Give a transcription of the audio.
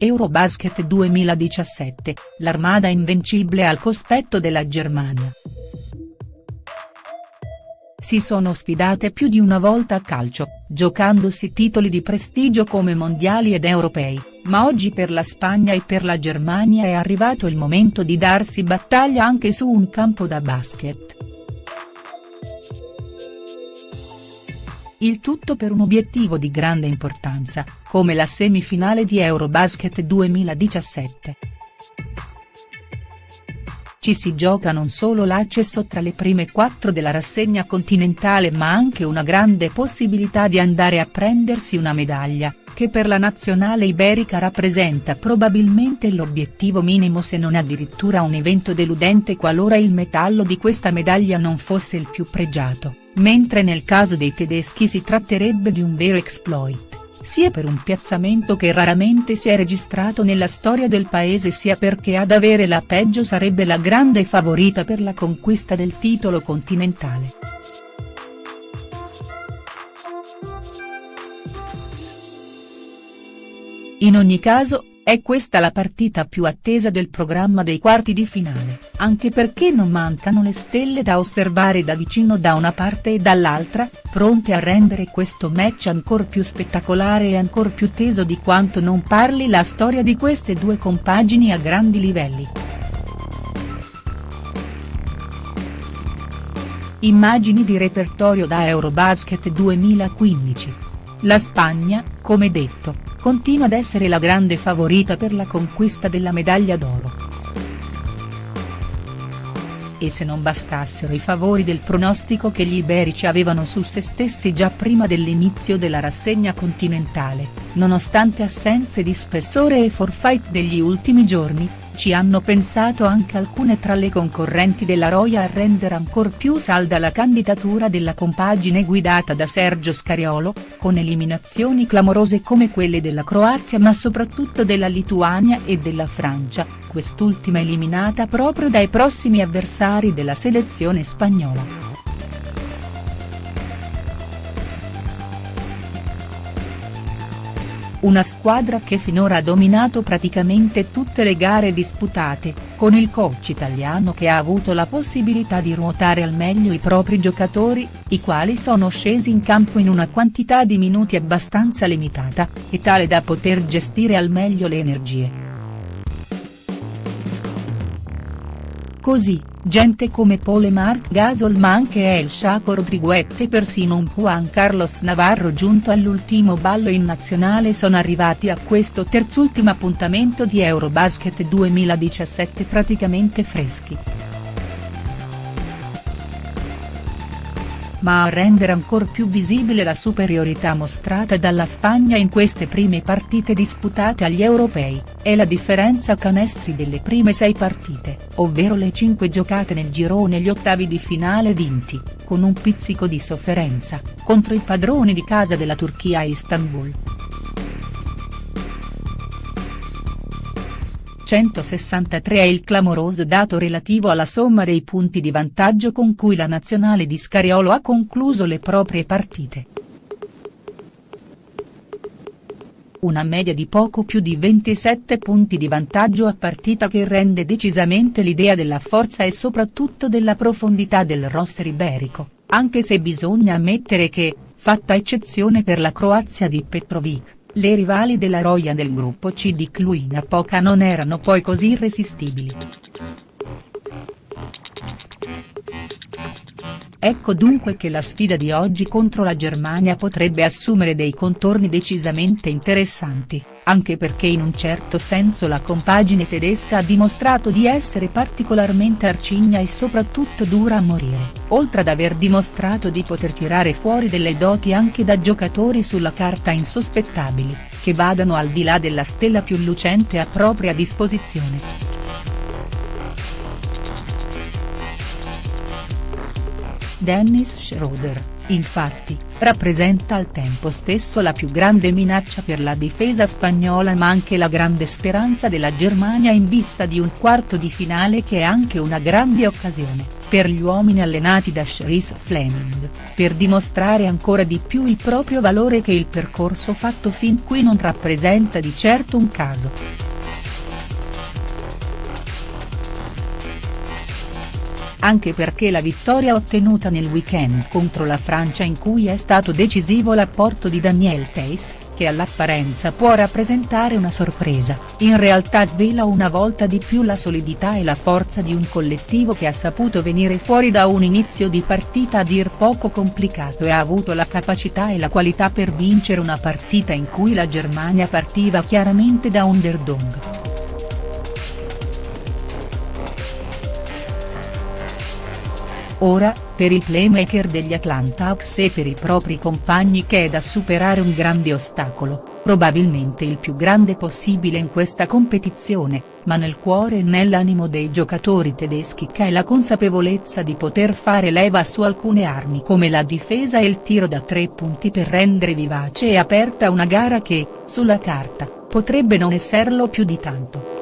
Eurobasket 2017, l'armada invincibile al cospetto della Germania. Si sono sfidate più di una volta a calcio, giocandosi titoli di prestigio come mondiali ed europei, ma oggi per la Spagna e per la Germania è arrivato il momento di darsi battaglia anche su un campo da basket. Il tutto per un obiettivo di grande importanza, come la semifinale di Eurobasket 2017. Ci si gioca non solo l'accesso tra le prime quattro della rassegna continentale ma anche una grande possibilità di andare a prendersi una medaglia, che per la nazionale iberica rappresenta probabilmente l'obiettivo minimo se non addirittura un evento deludente qualora il metallo di questa medaglia non fosse il più pregiato mentre nel caso dei tedeschi si tratterebbe di un vero exploit, sia per un piazzamento che raramente si è registrato nella storia del paese sia perché ad avere la peggio sarebbe la grande favorita per la conquista del titolo continentale. In ogni caso, è questa la partita più attesa del programma dei quarti di finale, anche perché non mancano le stelle da osservare da vicino da una parte e dall'altra, pronte a rendere questo match ancor più spettacolare e ancor più teso di quanto non parli la storia di queste due compagini a grandi livelli. Immagini di repertorio da Eurobasket 2015. La Spagna, come detto, continua ad essere la grande favorita per la conquista della medaglia d'oro. E se non bastassero i favori del pronostico che gli iberici avevano su se stessi già prima dell'inizio della rassegna continentale, nonostante assenze di spessore e forfait degli ultimi giorni, ci hanno pensato anche alcune tra le concorrenti della Roya a rendere ancor più salda la candidatura della compagine guidata da Sergio Scariolo, con eliminazioni clamorose come quelle della Croazia ma soprattutto della Lituania e della Francia, quest'ultima eliminata proprio dai prossimi avversari della selezione spagnola. Una squadra che finora ha dominato praticamente tutte le gare disputate, con il coach italiano che ha avuto la possibilità di ruotare al meglio i propri giocatori, i quali sono scesi in campo in una quantità di minuti abbastanza limitata, e tale da poter gestire al meglio le energie. Così, gente come Pole Marc Gasol ma anche El Chaco Rodriguez e persino un Juan Carlos Navarro giunto all'ultimo ballo in nazionale sono arrivati a questo terzultimo appuntamento di Eurobasket 2017 praticamente freschi. Ma a rendere ancor più visibile la superiorità mostrata dalla Spagna in queste prime partite disputate agli europei, è la differenza canestri delle prime sei partite, ovvero le cinque giocate nel girone e gli ottavi di finale vinti, con un pizzico di sofferenza, contro i padroni di casa della Turchia a Istanbul. 163 è il clamoroso dato relativo alla somma dei punti di vantaggio con cui la nazionale di Scariolo ha concluso le proprie partite. Una media di poco più di 27 punti di vantaggio a partita che rende decisamente l'idea della forza e soprattutto della profondità del roster iberico, anche se bisogna ammettere che, fatta eccezione per la Croazia di Petrovic le rivali della Roya del gruppo C di Cluina Poca non erano poi così irresistibili. Ecco dunque che la sfida di oggi contro la Germania potrebbe assumere dei contorni decisamente interessanti, anche perché in un certo senso la compagine tedesca ha dimostrato di essere particolarmente arcigna e soprattutto dura a morire, oltre ad aver dimostrato di poter tirare fuori delle doti anche da giocatori sulla carta insospettabili, che vadano al di là della stella più lucente a propria disposizione. Dennis Schroeder, infatti, rappresenta al tempo stesso la più grande minaccia per la difesa spagnola ma anche la grande speranza della Germania in vista di un quarto di finale che è anche una grande occasione, per gli uomini allenati da Chris Fleming, per dimostrare ancora di più il proprio valore che il percorso fatto fin qui non rappresenta di certo un caso. Anche perché la vittoria ottenuta nel weekend contro la Francia in cui è stato decisivo l'apporto di Daniel Pace, che all'apparenza può rappresentare una sorpresa, in realtà svela una volta di più la solidità e la forza di un collettivo che ha saputo venire fuori da un inizio di partita a dir poco complicato e ha avuto la capacità e la qualità per vincere una partita in cui la Germania partiva chiaramente da underdog. Ora, per il playmaker degli Atlanta Hawks e per i propri compagni che è da superare un grande ostacolo, probabilmente il più grande possibile in questa competizione, ma nel cuore e nell'animo dei giocatori tedeschi che è la consapevolezza di poter fare leva su alcune armi come la difesa e il tiro da tre punti per rendere vivace e aperta una gara che, sulla carta, potrebbe non esserlo più di tanto.